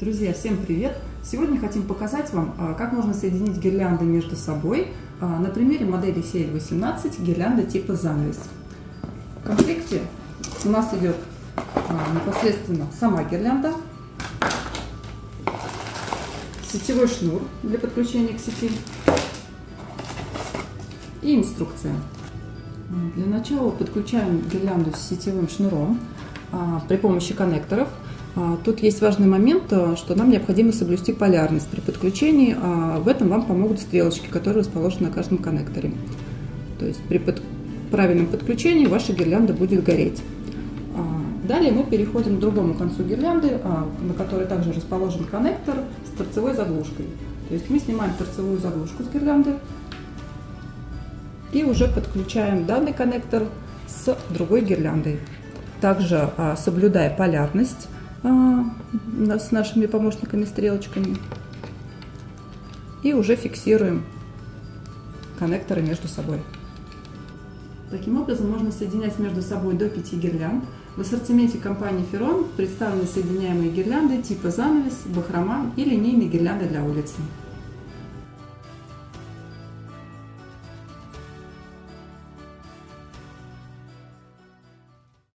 Друзья, всем привет! Сегодня хотим показать вам, а, как можно соединить гирлянды между собой а, на примере модели CL18 гирлянда типа занавес. В комплекте у нас идет а, непосредственно сама гирлянда, сетевой шнур для подключения к сети и инструкция. Для начала подключаем гирлянду с сетевым шнуром при помощи коннекторов – тут есть важный момент, э, что нам необходимо соблюсти полярность при подключении. А, в этом вам помогут стрелочки, которые расположены на каждом коннекторе. То есть при под... правильном подключении ваша гирлянда будет гореть. А, далее мы переходим к другому концу гирлянды, на которой также расположен коннектор с торцевой заглушкой. То есть мы снимаем торцевую заглушку с гирлянды и уже подключаем данный коннектор с другой гирляндой. Также соблюдая полярность, а, с нашими помощниками-стрелочками. И уже фиксируем коннекторы между собой. Таким образом можно соединять между собой до 5 гирлянд. В ассортименте компании Ferron представлены соединяемые гирлянды типа занавес, бахрома и линейные гирлянды для улицы.